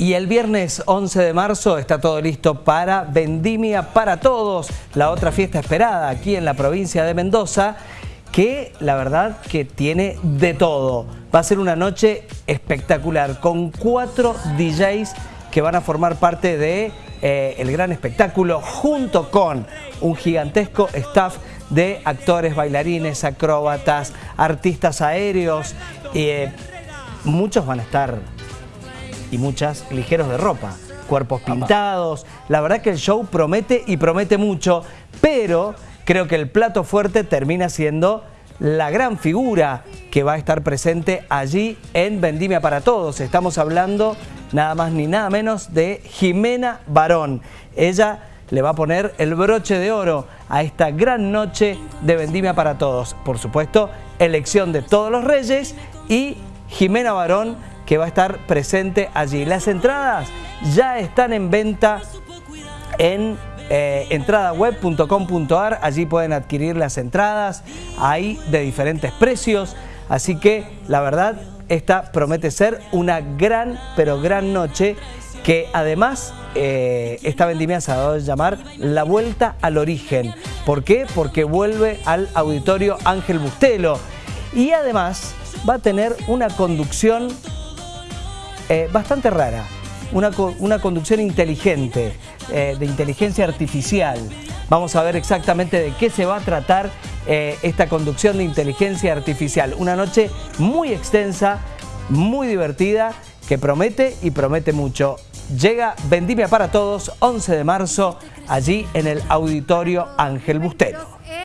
Y el viernes 11 de marzo está todo listo para Vendimia para Todos, la otra fiesta esperada aquí en la provincia de Mendoza, que la verdad que tiene de todo. Va a ser una noche espectacular con cuatro DJs que van a formar parte de eh, el gran espectáculo junto con un gigantesco staff de actores, bailarines, acróbatas, artistas aéreos. Eh, muchos van a estar y muchas ligeros de ropa, cuerpos pintados. La verdad que el show promete y promete mucho, pero creo que el plato fuerte termina siendo la gran figura que va a estar presente allí en Vendimia para Todos. Estamos hablando nada más ni nada menos de Jimena Barón. Ella le va a poner el broche de oro a esta gran noche de Vendimia para Todos. Por supuesto, elección de todos los reyes y Jimena Barón que va a estar presente allí. Las entradas ya están en venta en eh, entradaweb.com.ar, allí pueden adquirir las entradas, hay de diferentes precios, así que la verdad esta promete ser una gran, pero gran noche que además eh, esta vendimia se ha dado a llamar La Vuelta al Origen. ¿Por qué? Porque vuelve al auditorio Ángel Bustelo y además va a tener una conducción eh, bastante rara, una, conducción inteligente, eh, de inteligencia artificial. Vamos a ver exactamente de qué se va a tratar eh, esta conducción de inteligencia artificial. Una noche muy extensa, muy divertida, que promete y promete mucho. Llega Vendimia para Todos, 11 de marzo, allí en el Auditorio Ángel Bustelo.